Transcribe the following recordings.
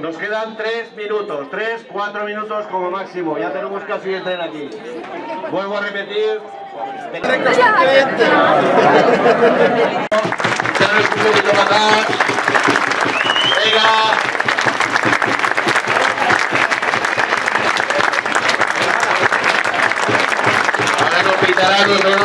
Nos quedan tres minutos, tres, cuatro minutos como máximo. Ya tenemos casi el aquí. Vuelvo a repetir. Ahora nos pitarán, no,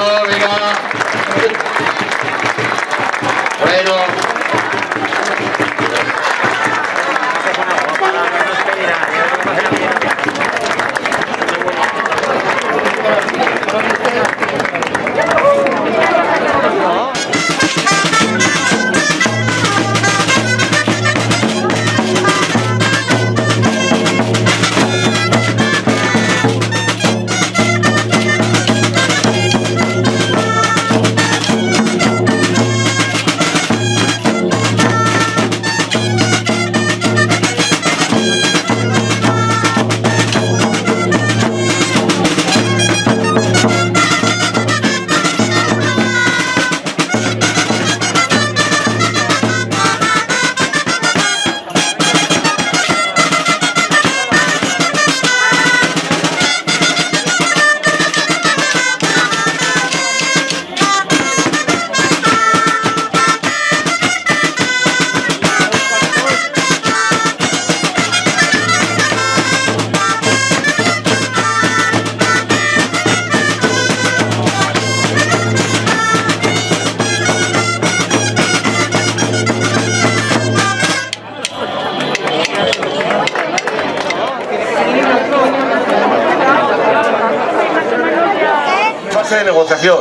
de negociación.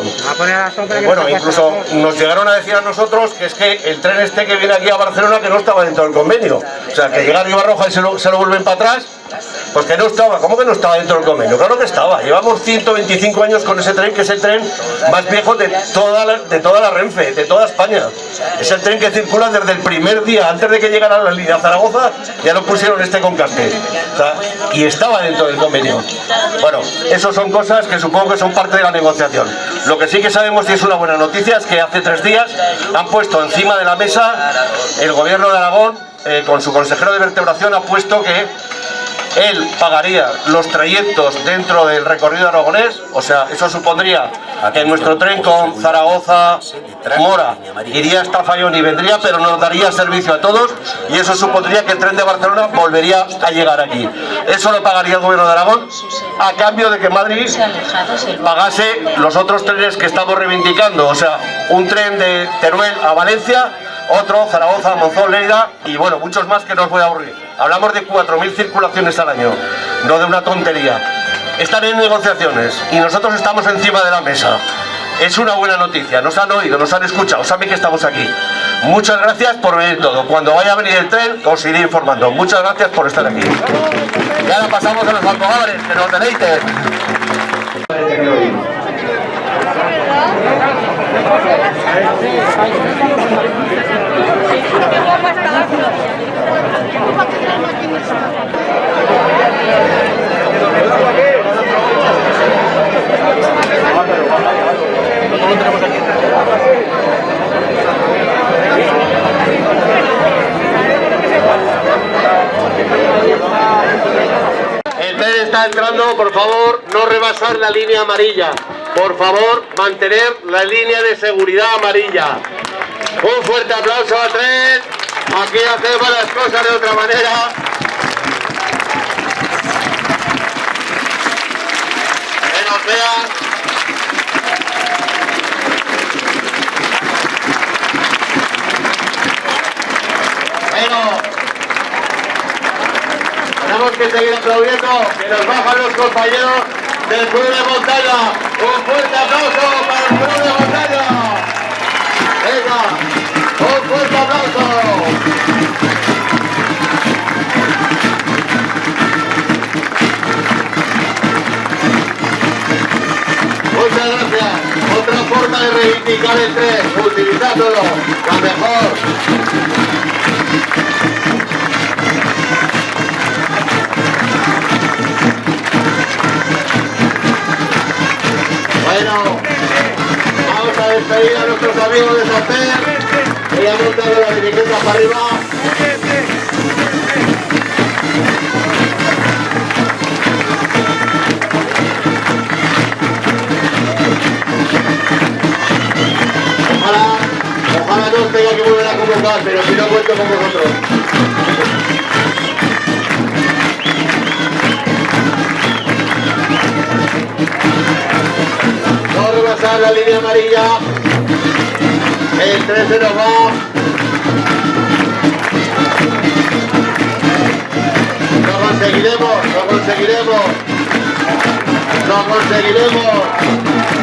Bueno, incluso nos llegaron a decir a nosotros que es que el tren este que viene aquí a Barcelona que no estaba dentro del convenio. O sea, que llega a Roja y se lo, se lo vuelven para atrás pues que no estaba, ¿cómo que no estaba dentro del convenio? Claro que estaba, llevamos 125 años con ese tren, que es el tren más viejo de toda la, de toda la Renfe, de toda España. Es el tren que circula desde el primer día, antes de que llegara la línea Zaragoza, ya lo pusieron este con cartel. y estaba dentro del convenio. Bueno, eso son cosas que supongo que son parte de la negociación. Lo que sí que sabemos y es una buena noticia es que hace tres días han puesto encima de la mesa el gobierno de Aragón, eh, con su consejero de vertebración, ha puesto que él pagaría los trayectos dentro del recorrido aragonés, o sea, eso supondría que nuestro tren con Zaragoza, Mora, iría hasta Fallón y vendría, pero nos daría servicio a todos y eso supondría que el tren de Barcelona volvería a llegar aquí. Eso lo pagaría el gobierno de Aragón a cambio de que Madrid pagase los otros trenes que estamos reivindicando, o sea, un tren de Teruel a Valencia, otro Zaragoza, Monzón, Leida y bueno, muchos más que no os voy a aburrir. Hablamos de 4.000 circulaciones al año, no de una tontería. Están en negociaciones y nosotros estamos encima de la mesa. Es una buena noticia, nos han oído, nos han escuchado, saben que estamos aquí. Muchas gracias por venir todo. Cuando vaya a venir el tren, os iré informando. Muchas gracias por estar aquí. Y ahora pasamos a los almogávares, que nos deleiten. El tren está entrando, por favor, la línea amarilla. Por favor, mantener la línea de seguridad amarilla. Un fuerte aplauso a tren. Aquí hacemos las cosas de otra manera. Que nos vean. tenemos que seguir aplaudiendo, que nos bajan los compañeros del Club de Montaña. Un fuerte aplauso para el Club de Montaña. Venga, un fuerte aplauso. Muchas gracias. Otra forma de reivindicar el tren, utilizándolo, la mejor. pedir a nuestros amigos de Santer que le han montado la bicicleta para arriba. Ojalá, ojalá no tenga que volver a convocar, pero si no cuento con vosotros. La línea amarilla. El 3 se nos va. Lo conseguiremos, lo conseguiremos. Lo conseguiremos.